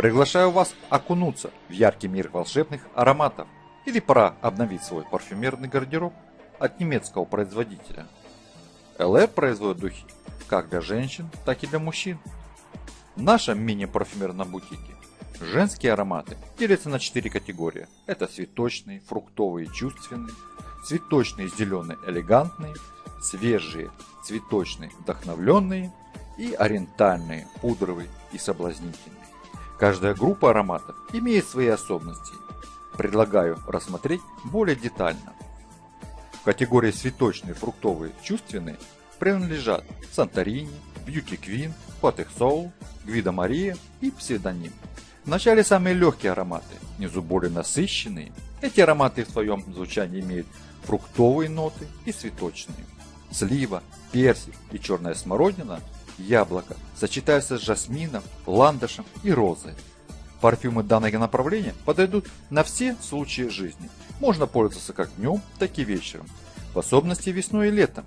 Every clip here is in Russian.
Приглашаю вас окунуться в яркий мир волшебных ароматов или пора обновить свой парфюмерный гардероб от немецкого производителя. LR производит духи как для женщин, так и для мужчин. В нашем мини-парфюмерном бутике женские ароматы делятся на 4 категории. Это цветочные, фруктовые, чувственные, цветочные, зеленые, элегантные, свежие, цветочные, вдохновленные и ориентальные, пудровые и соблазнительные. Каждая группа ароматов имеет свои особенности. Предлагаю рассмотреть более детально. В категории цветочные, фруктовые, чувственные принадлежат Санторини, Beauty Queen, Patek Soul, Гвида Мария и Псевдоним. Вначале самые легкие ароматы, внизу более насыщенные. Эти ароматы в своем звучании имеют фруктовые ноты и цветочные. Слива, персик и черная смородина яблоко сочетаются с жасмином, ландышем и розой. Парфюмы данного направления подойдут на все случаи жизни. Можно пользоваться как днем, так и вечером. В особенности весной и летом.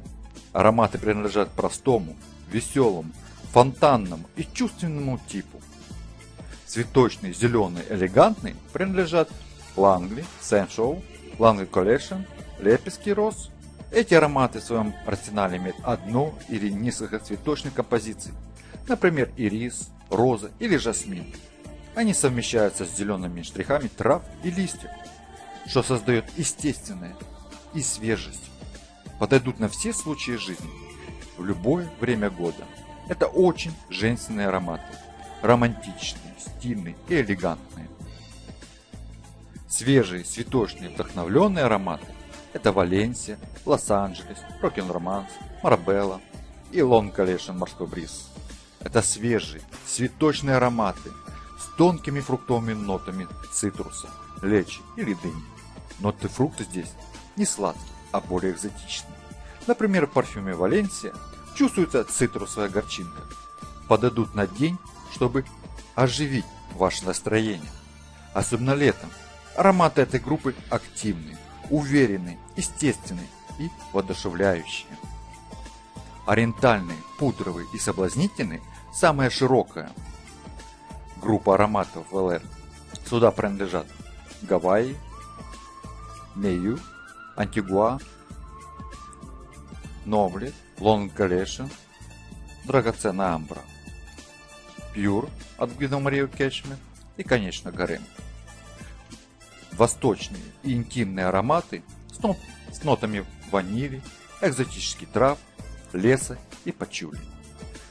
Ароматы принадлежат простому, веселому, фонтанному и чувственному типу. Цветочные, зеленые, элегантные принадлежат Langley, Sensual, Langley Collection, Лепеский роз, эти ароматы в своем арсенале имеют одну или несколько цветочных композиций, например, ирис, роза или жасмин. Они совмещаются с зелеными штрихами трав и листьев, что создает естественное и свежесть. Подойдут на все случаи жизни, в любое время года. Это очень женственные ароматы, романтичные, стильные и элегантные. Свежие, цветочные, вдохновленные ароматы это Валенсия, Лос-Анджелес, Rockin' Romance, Марбелла и Long Collection Морской Бриз. Это свежие, цветочные ароматы с тонкими фруктовыми нотами цитруса, личи или дыни. Ноты фрукта здесь не сладкие, а более экзотичные. Например, в парфюме Валенсия чувствуется цитрусовая горчинка. Подойдут на день, чтобы оживить ваше настроение. Особенно летом. Ароматы этой группы активные, уверенные, естественные и воодушевляющие. Ориентальные, пудровые и соблазнительные – самая широкая группа ароматов в ЛР. Сюда принадлежат Гавайи, Мею, Антигуа, Новли, Лонг Галешин, Драгоценная Амбра, Пьюр от Гвиdo Марию Кечме и, конечно, Гарем восточные и интимные ароматы с, нот, с нотами ванили, экзотических трав, леса и пачули.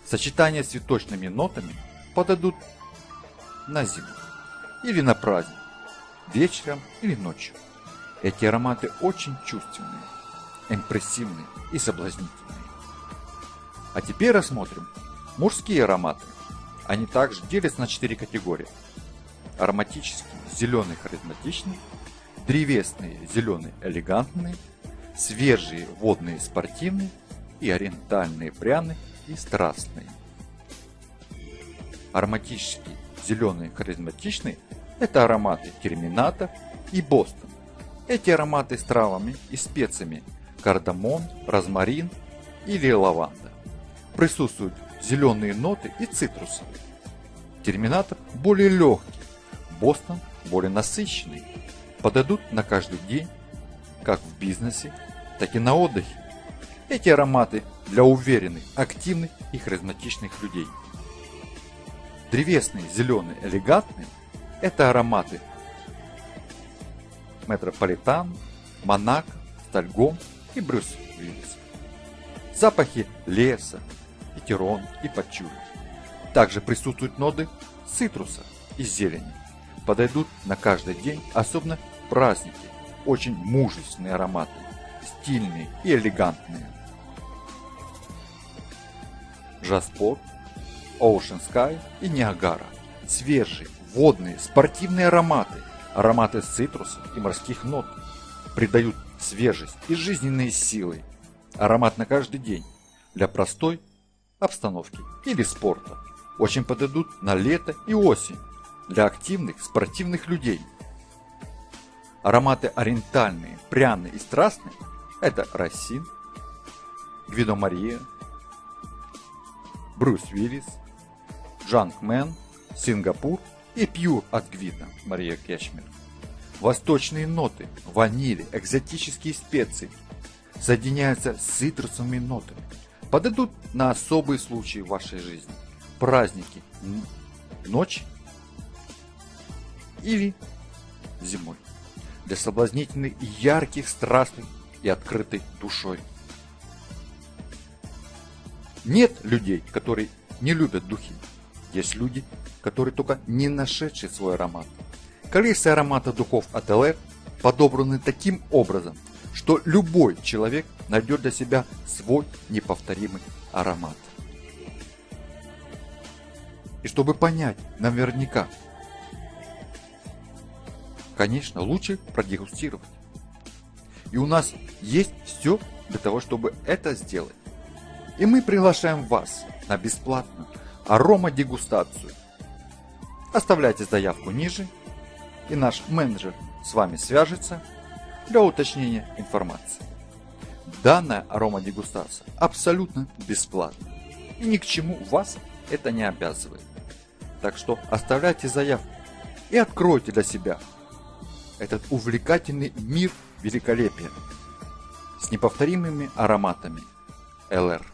Сочетание с цветочными нотами подойдут на зиму или на праздник, вечером или ночью. Эти ароматы очень чувственные, импрессивные и соблазнительные. А теперь рассмотрим мужские ароматы. Они также делятся на четыре категории. Ароматические, зеленый харизматичный, древесные зеленый элегантный, свежие водные спортивные и ориентальные пряные и страстные. Ароматический зеленый харизматичный – это ароматы Терминатор и Бостон. Эти ароматы с травами и специями кардамон, розмарин или лаванда. Присутствуют зеленые ноты и цитрусовые. Терминатор более легкий, Бостон более насыщенный, подойдут на каждый день, как в бизнесе, так и на отдыхе. Эти ароматы для уверенных, активных и харизматичных людей. Древесные, зеленые, элегантные – это ароматы Метрополитан, Монако, Стальгом и Брюс Уиллис. Запахи леса, петерон и пачули. Также присутствуют ноды цитруса и зелени подойдут на каждый день, особенно праздники. Очень мужественные ароматы, стильные и элегантные. Жаспорт, Ocean Sky и Ниагара. Свежие, водные, спортивные ароматы. Ароматы цитрусов и морских нот придают свежесть и жизненные силы. Аромат на каждый день для простой обстановки или спорта. Очень подойдут на лето и осень для активных спортивных людей. Ароматы ориентальные, пряные и страстные – это Рассин, Гвидо Мария, Брюс Уиллис, Джанк Мэн, Сингапур и пью от Гвида Мария Кешмир. Восточные ноты, ванили, экзотические специи соединяются с цитрусовыми нотами. Подойдут на особые случаи в вашей жизни. Праздники, ночь или зимой. Для соблазнительных, ярких, страстных и открытой душой. Нет людей, которые не любят духи. Есть люди, которые только не нашедшие свой аромат. Коллекция аромата духов от LR подобраны таким образом, что любой человек найдет для себя свой неповторимый аромат. И чтобы понять наверняка, конечно, лучше продегустировать. И у нас есть все для того, чтобы это сделать. И мы приглашаем вас на бесплатную аромадегустацию. Оставляйте заявку ниже, и наш менеджер с вами свяжется для уточнения информации. Данная аромадегустация абсолютно бесплатна и ни к чему вас это не обязывает. Так что оставляйте заявку и откройте для себя этот увлекательный мир великолепия с неповторимыми ароматами ЛР.